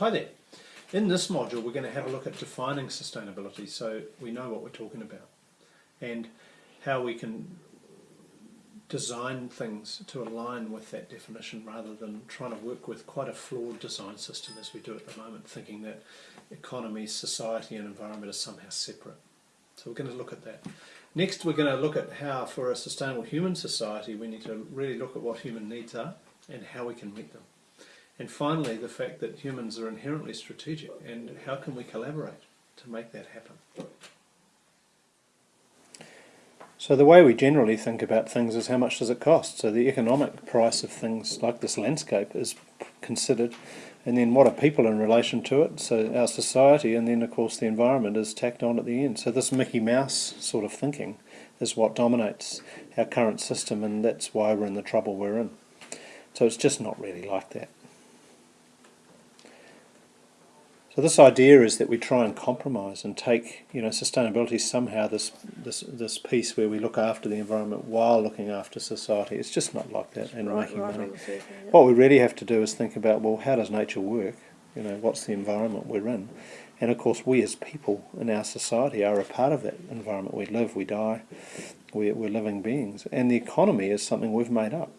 Hi there. In this module we're going to have a look at defining sustainability so we know what we're talking about and how we can design things to align with that definition rather than trying to work with quite a flawed design system as we do at the moment, thinking that economy, society and environment are somehow separate. So we're going to look at that. Next we're going to look at how for a sustainable human society we need to really look at what human needs are and how we can meet them. And finally, the fact that humans are inherently strategic and how can we collaborate to make that happen. So the way we generally think about things is how much does it cost? So the economic price of things like this landscape is considered and then what are people in relation to it? So our society and then of course the environment is tacked on at the end. So this Mickey Mouse sort of thinking is what dominates our current system and that's why we're in the trouble we're in. So it's just not really like that. So this idea is that we try and compromise and take, you know, sustainability somehow this this this piece where we look after the environment while looking after society. It's just not like that and right, making right money. Circle, yeah. What we really have to do is think about well, how does nature work? You know, what's the environment we're in? And of course, we as people in our society are a part of that environment. We live, we die, we're, we're living beings, and the economy is something we've made up.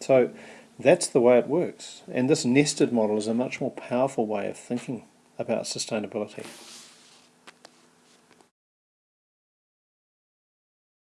So that's the way it works. And this nested model is a much more powerful way of thinking about sustainability.